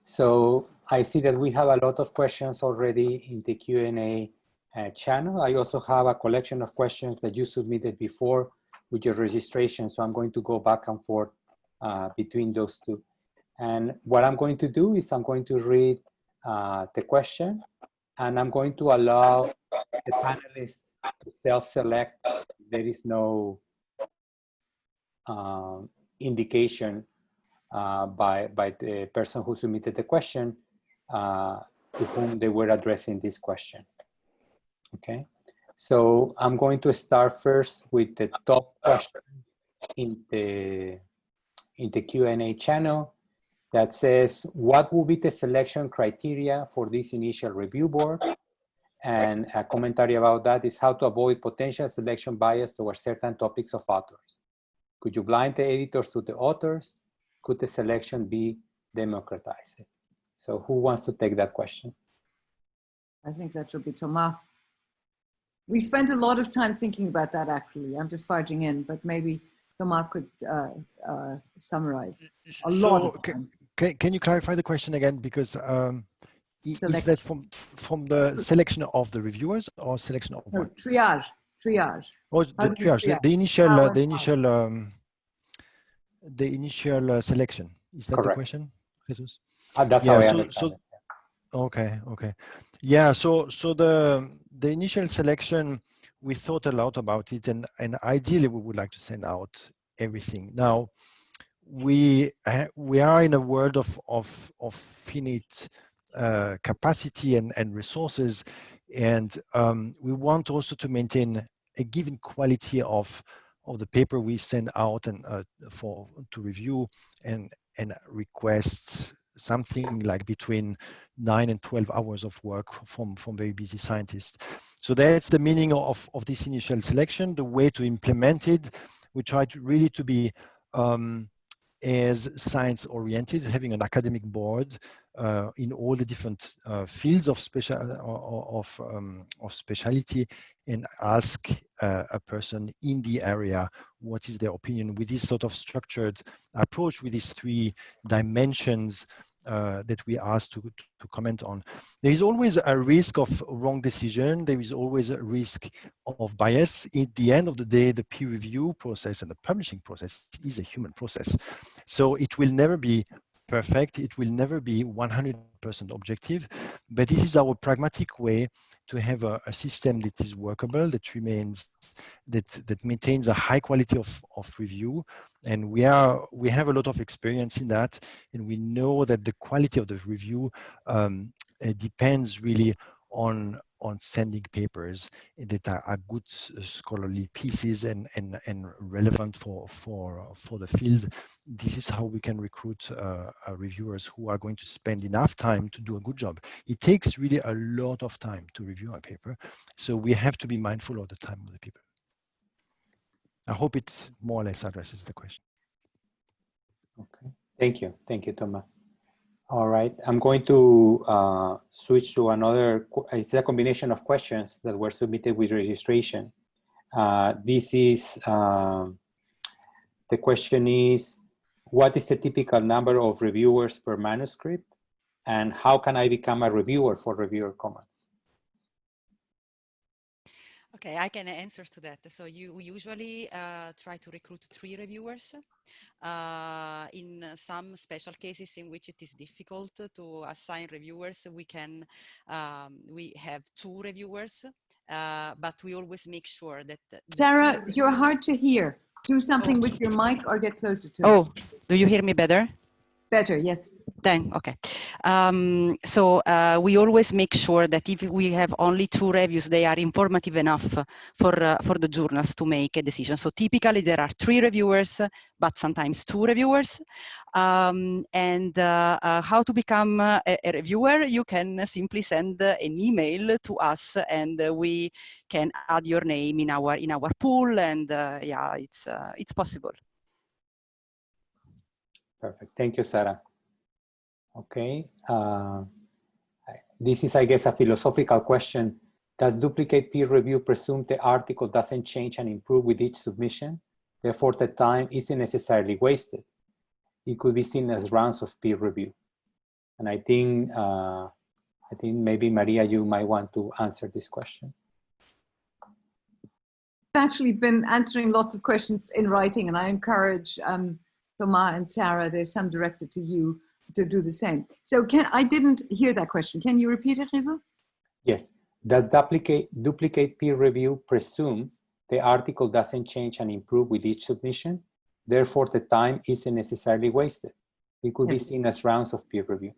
So I see that we have a lot of questions already in the Q&A uh, channel. I also have a collection of questions that you submitted before with your registration. So I'm going to go back and forth uh, between those two. And what I'm going to do is I'm going to read uh, the question and I'm going to allow the panelists to self-select. There is no uh, indication uh, by, by the person who submitted the question uh, to whom they were addressing this question. Okay, so I'm going to start first with the top question in the in the Q&A channel that says, what will be the selection criteria for this initial review board? And a commentary about that is how to avoid potential selection bias towards certain topics of authors. Could you blind the editors to the authors? Could the selection be democratized? So who wants to take that question? I think that should be Thomas. We spent a lot of time thinking about that actually. I'm just barging in, but maybe Thomas could uh, uh, summarize a so lot. Can, can, can you clarify the question again? Because um, is that from from the selection of the reviewers or selection of no, what? Triage, triage. Oh, the triage, the, the, initial, uh, the initial um, the initial uh, selection. Is that the question, Jesus? Uh, that's how I so, understand so it. okay, okay, yeah. So, so the the initial selection, we thought a lot about it, and and ideally we would like to send out everything. Now, we we are in a world of of of finite uh, capacity and and resources, and um, we want also to maintain a given quality of of the paper we send out and uh, for to review and and request something like between nine and 12 hours of work from, from very busy scientists. So that's the meaning of, of this initial selection. The way to implement it, we try to really to be um, as science oriented, having an academic board uh, in all the different uh, fields of special of, um, of speciality and ask uh, a person in the area what is their opinion with this sort of structured approach with these three dimensions uh, that we asked to, to comment on. There is always a risk of wrong decision. There is always a risk of bias. At the end of the day, the peer review process and the publishing process is a human process. So it will never be perfect. It will never be 100% objective, but this is our pragmatic way to have a, a, system that is workable, that remains, that, that maintains a high quality of, of review. And we are, we have a lot of experience in that. And we know that the quality of the review um, depends really on, on sending papers that are, are good scholarly pieces and, and, and relevant for, for, for the field. This is how we can recruit uh, uh, reviewers who are going to spend enough time to do a good job. It takes really a lot of time to review a paper. So we have to be mindful of the time of the people. I hope it more or less addresses the question. Okay, thank you. Thank you, Thomas. All right, I'm going to uh, switch to another, it's a combination of questions that were submitted with registration. Uh, this is, um, the question is, what is the typical number of reviewers per manuscript? And how can I become a reviewer for Reviewer Commons? Okay, I can answer to that. So you we usually uh, try to recruit three reviewers. Uh, in some special cases in which it is difficult to assign reviewers, we can um, we have two reviewers, uh, but we always make sure that. Sarah, you're hard to hear. Do something with your mic or get closer to oh, it. Oh, do you hear me better? Better, yes. Then, okay. Um, so uh, we always make sure that if we have only two reviews, they are informative enough for, uh, for the journals to make a decision. So typically there are three reviewers, but sometimes two reviewers. Um, and uh, uh how to become a, a, reviewer, you can simply send an email to us and we can add your name in our, in our pool and uh, yeah, it's, uh, it's possible. Perfect. Thank you, Sarah. Okay. Uh, this is, I guess, a philosophical question. Does duplicate peer review presume the article doesn't change and improve with each submission? Therefore, the time isn't necessarily wasted. It could be seen as rounds of peer review. And I think, uh, I think maybe Maria, you might want to answer this question. I've actually been answering lots of questions in writing, and I encourage um, Thomas and Sarah, there's some directed to you to do the same. So can I didn't hear that question. Can you repeat it, Rizal? Yes. Does duplicate, duplicate peer review presume the article doesn't change and improve with each submission? Therefore, the time isn't necessarily wasted. It could yes. be seen as rounds of peer review.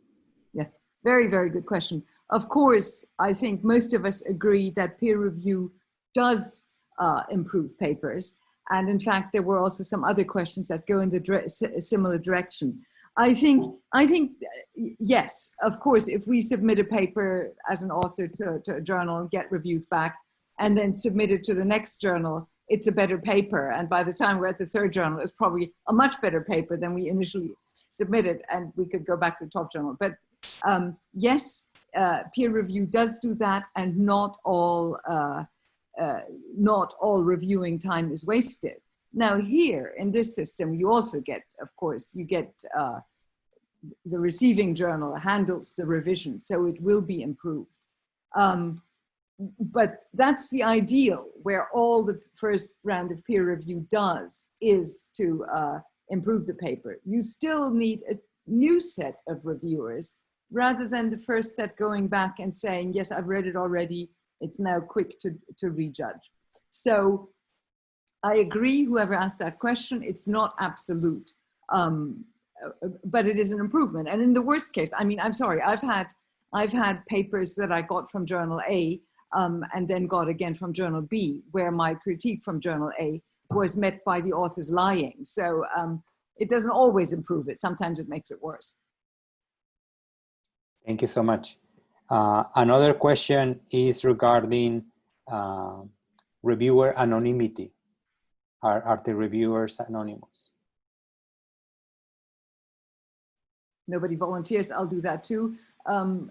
Yes, very, very good question. Of course, I think most of us agree that peer review does uh, improve papers. And in fact, there were also some other questions that go in the dire similar direction. I think, I think, yes, of course, if we submit a paper as an author to, to, a journal and get reviews back and then submit it to the next journal, it's a better paper. And by the time we're at the third journal, it's probably a much better paper than we initially submitted and we could go back to the top journal. But um, yes, uh, peer review does do that and not all, uh, uh, not all reviewing time is wasted. Now here in this system, you also get, of course, you get uh, the receiving journal handles the revision, so it will be improved. Um, but that's the ideal where all the first round of peer review does is to uh, improve the paper. You still need a new set of reviewers rather than the first set going back and saying, yes, I've read it already. It's now quick to, to rejudge. So I agree, whoever asked that question, it's not absolute, um, uh, but it is an improvement. And in the worst case, I mean, I'm sorry, I've had, I've had papers that I got from journal A um, and then got again from journal B, where my critique from journal A was met by the authors lying. So um, it doesn't always improve it. Sometimes it makes it worse. Thank you so much. Uh, another question is regarding uh, reviewer anonymity. Are, are the reviewers anonymous? Nobody volunteers, I'll do that too. Um,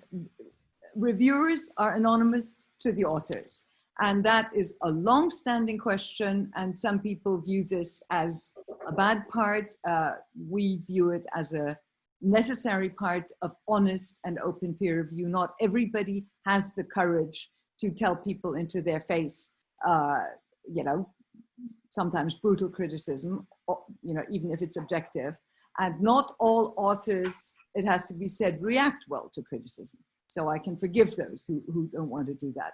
reviewers are anonymous to the authors. And that is a long-standing question, and some people view this as a bad part. Uh, we view it as a necessary part of honest and open peer review. Not everybody has the courage to tell people into their face, uh, you know, sometimes brutal criticism, you know, even if it's objective. And not all authors, it has to be said, react well to criticism. So I can forgive those who, who don't want to do that.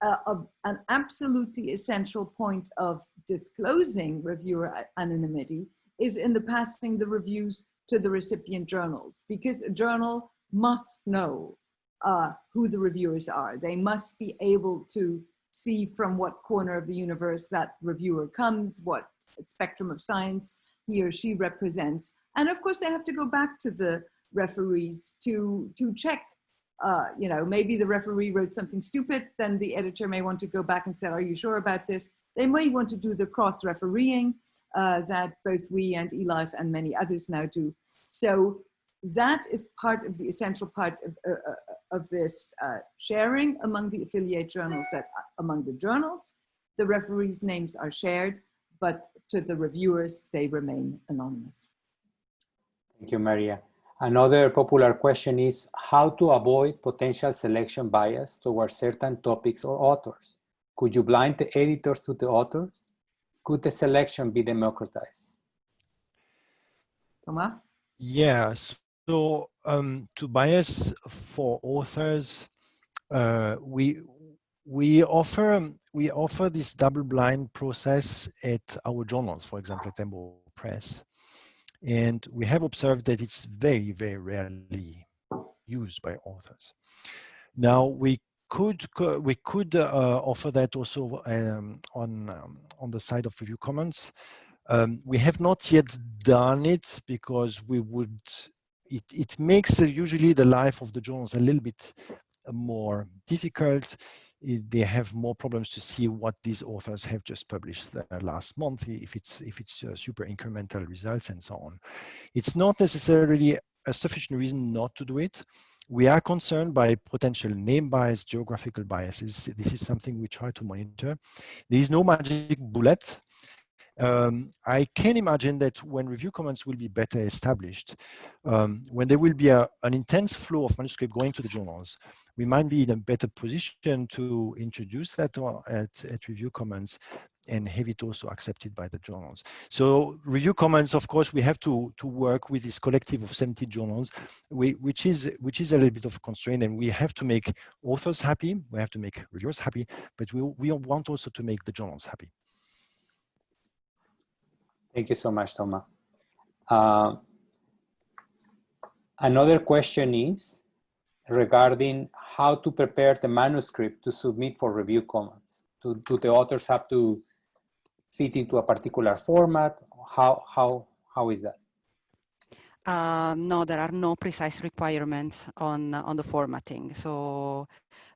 Uh, an absolutely essential point of disclosing reviewer anonymity is in the passing the reviews to the recipient journals because a journal must know uh, who the reviewers are. They must be able to see from what corner of the universe that reviewer comes, what spectrum of science he or she represents. And of course, they have to go back to the referees to, to check, uh, you know, maybe the referee wrote something stupid, then the editor may want to go back and say, are you sure about this? They may want to do the cross-refereeing uh, that both we and eLife and many others now do. So that is part of the essential part of, uh, uh of this uh, sharing among the affiliate journals that uh, among the journals, the referees' names are shared, but to the reviewers, they remain anonymous. Thank you, Maria. Another popular question is how to avoid potential selection bias towards certain topics or authors. Could you blind the editors to the authors? Could the selection be democratized? Thomas? Yeah, so um, to bias for authors, uh, we we offer we offer this double blind process at our journals, for example, at EMBO Press, and we have observed that it's very very rarely used by authors. Now we could we could uh, offer that also um, on um, on the side of review commons. Um, we have not yet done it because we would it, it makes uh, usually the life of the journals a little bit uh, more difficult. It, they have more problems to see what these authors have just published last month, if it's if it's uh, super incremental results and so on. It's not necessarily a sufficient reason not to do it. We are concerned by potential name bias, geographical biases. This is something we try to monitor. There is no magic bullet um, I can imagine that when Review Commons will be better established, um, when there will be a, an intense flow of manuscript going to the journals, we might be in a better position to introduce that at, at Review Commons and have it also accepted by the journals. So review comments, of course, we have to, to work with this collective of 70 journals, we, which, is, which is a little bit of a constraint and we have to make authors happy, we have to make reviewers happy, but we, we want also to make the journals happy. Thank you so much, Thomas. Uh, another question is regarding how to prepare the manuscript to submit for Review Commons. Do, do the authors have to fit into a particular format? How, how, how is that? Uh, no, there are no precise requirements on on the formatting. So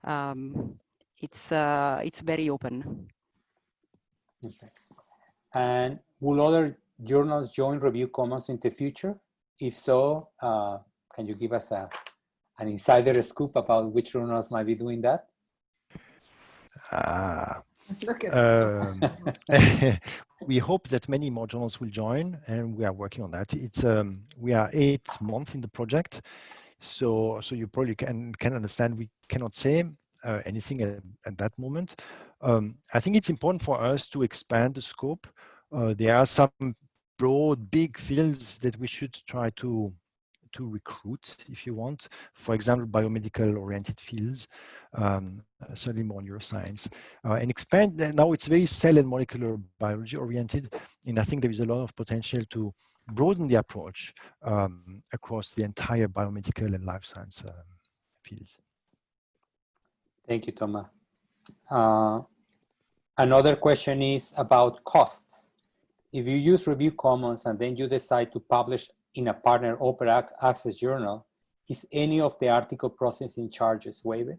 um, it's uh, it's very open. Okay. And Will other journals join Review Commons in the future? If so, uh, can you give us a, an insider scoop about which journals might be doing that? Ah, look um, we hope that many more journals will join and we are working on that. It's um, we are eight months in the project. So, so you probably can, can understand we cannot say uh, anything at, at, that moment. Um, I think it's important for us to expand the scope uh, there are some broad, big fields that we should try to to recruit, if you want. For example, biomedical oriented fields, um, certainly more neuroscience, uh, and expand. Now it's very cell and molecular biology oriented, and I think there is a lot of potential to broaden the approach um, across the entire biomedical and life science uh, fields. Thank you, Thomas. Uh, another question is about costs. If you use Review Commons and then you decide to publish in a partner open access journal, is any of the article processing charges waived?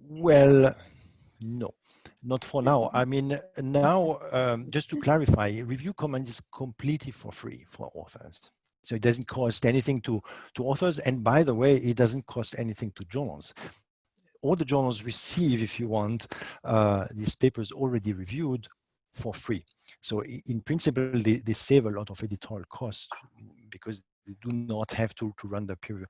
Well, no, not for now. I mean, now, um, just to clarify, Review Commons is completely for free for authors. So it doesn't cost anything to, to authors. And by the way, it doesn't cost anything to journals. All the journals receive, if you want, uh, these papers already reviewed for free. So in principle, they, they save a lot of editorial costs because they do not have to, to run the peer review.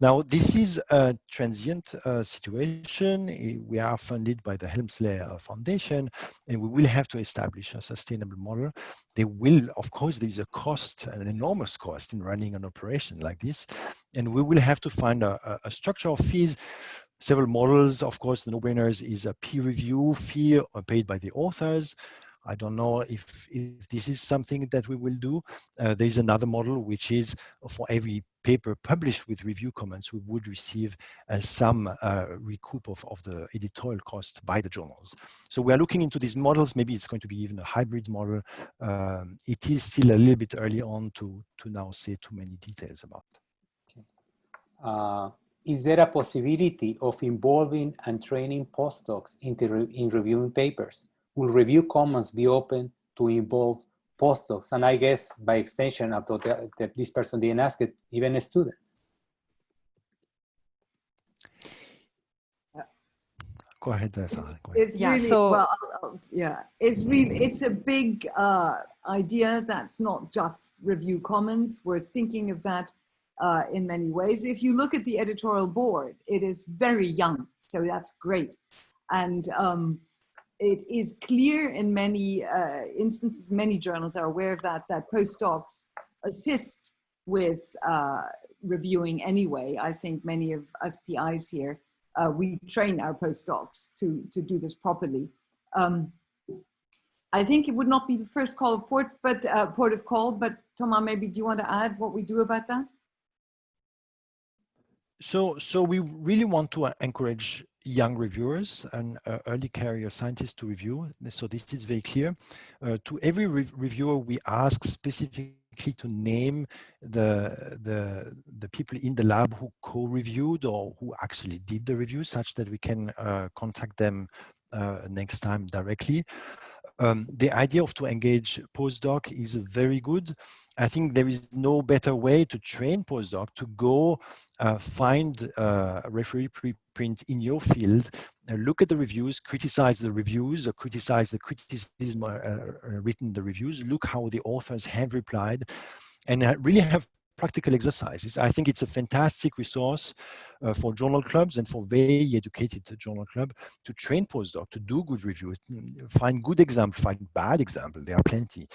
Now, this is a transient uh, situation. We are funded by the Helmsley uh, Foundation, and we will have to establish a sustainable model. There will, of course, there is a cost, an enormous cost in running an operation like this, and we will have to find a, a structure of fees several models. Of course, the no-brainers is a peer review fee paid by the authors. I don't know if, if this is something that we will do. Uh, there's another model, which is for every paper published with Review Commons, we would receive uh, some uh, recoup of, of the editorial cost by the journals. So we are looking into these models. Maybe it's going to be even a hybrid model. Um, it is still a little bit early on to, to now say too many details about. Uh, is there a possibility of involving and training postdocs in, re in reviewing papers? Will Review Commons be open to involve postdocs? And I guess by extension, although the, the, this person didn't ask it, even students. Go ahead, Sarah. Go ahead. It's yeah, really, so, well, yeah, it's really, it's a big uh, idea that's not just Review Commons. We're thinking of that uh, in many ways. If you look at the editorial board, it is very young, so that's great. And um, it is clear in many uh, instances, many journals are aware of that, that postdocs assist with uh, reviewing anyway. I think many of us PIs here, uh, we train our postdocs to, to do this properly. Um, I think it would not be the first call of port, but uh, port of call, but Thomas, maybe do you want to add what we do about that? So, so we really want to encourage young reviewers and uh, early career scientists to review. So this is very clear. Uh, to every re reviewer, we ask specifically to name the, the, the people in the lab who co-reviewed or who actually did the review such that we can uh, contact them uh, next time directly. Um, the idea of to engage postdoc is very good. I think there is no better way to train postdoc to go uh, find uh, referee preprint in your field, uh, look at the reviews, criticize the reviews, or criticize the criticism uh, uh, written the reviews, look how the authors have replied, and really have practical exercises. I think it's a fantastic resource uh, for journal clubs and for very educated journal club to train postdoc to do good reviews, find good example, find bad example. There are plenty.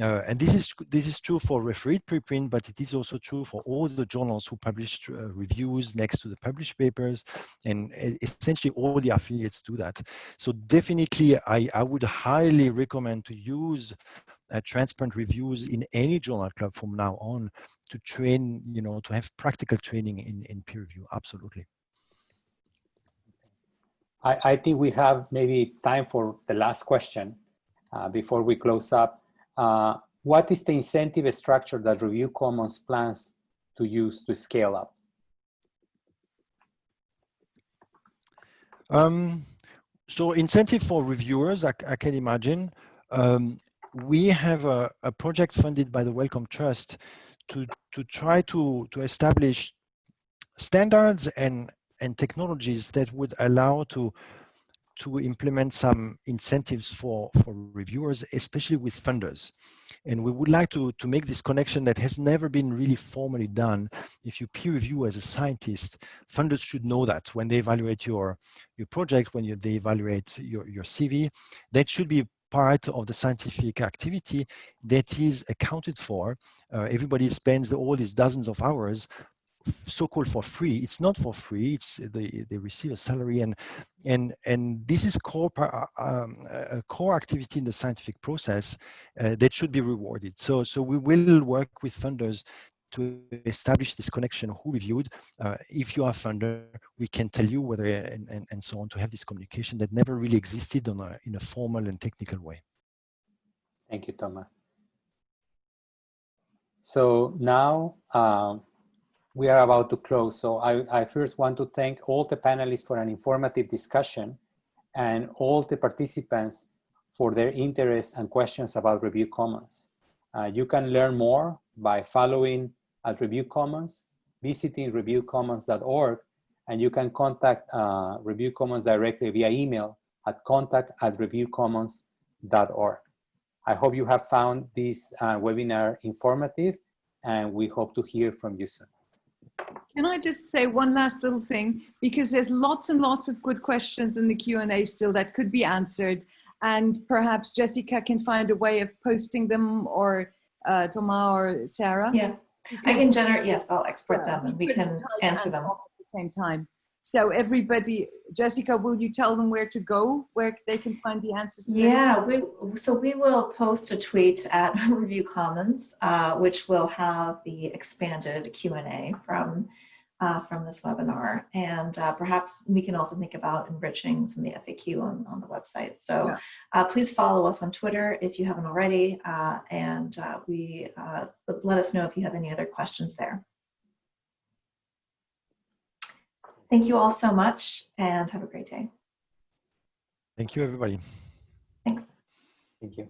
Uh, and this is this is true for refereed preprint, but it is also true for all the journals who publish uh, reviews next to the published papers, and essentially all the affiliates do that. So definitely, I, I would highly recommend to use uh, transparent reviews in any journal club from now on to train, you know, to have practical training in, in peer review, absolutely. I, I think we have maybe time for the last question uh, before we close up. Uh, what is the incentive structure that Review Commons plans to use to scale up? Um, so incentive for reviewers, I, I can imagine. Um, we have a, a, project funded by the Wellcome Trust to, to try to, to establish standards and, and technologies that would allow to, to implement some incentives for, for reviewers, especially with funders. And we would like to, to make this connection that has never been really formally done. If you peer review as a scientist, funders should know that when they evaluate your, your project, when you, they evaluate your, your CV, that should be part of the scientific activity that is accounted for. Uh, everybody spends all these dozens of hours so-called for free. It's not for free. It's they, they receive a salary and and and this is core um, a core activity in the scientific process uh, that should be rewarded. So so we will work with funders to establish this connection who reviewed. Uh, if you are a funder, we can tell you whether and, and, and so on to have this communication that never really existed on a, in a formal and technical way. Thank you, Thomas. So now um, we are about to close. So I, I first want to thank all the panelists for an informative discussion and all the participants for their interest and questions about Review Commons. Uh, you can learn more by following at Review Commons, visiting reviewcommons.org, and you can contact uh, Review Commons directly via email at contact at reviewcommons.org. I hope you have found this uh, webinar informative, and we hope to hear from you soon. Can I just say one last little thing? Because there's lots and lots of good questions in the Q&A still that could be answered. And perhaps Jessica can find a way of posting them or uh, Thomas or Sarah. Yeah, I can generate, yes, I'll export Yeah, them and we can answer them. talk At the same time. So everybody, Jessica, will you tell them where to go, where they can find the answers to Yeah, we, so we will post a tweet at Review Commons, uh, which will have the expanded Q&A from, uh, from this webinar. And uh, perhaps we can also think about enriching some of the FAQ on, on the website. So Yeah. uh, please follow us on Twitter if you haven't already. uh, and uh, we uh, let us know if you have any other questions there. Thank you all so much and have a great day. Thank you, everybody. Thanks. Thank you.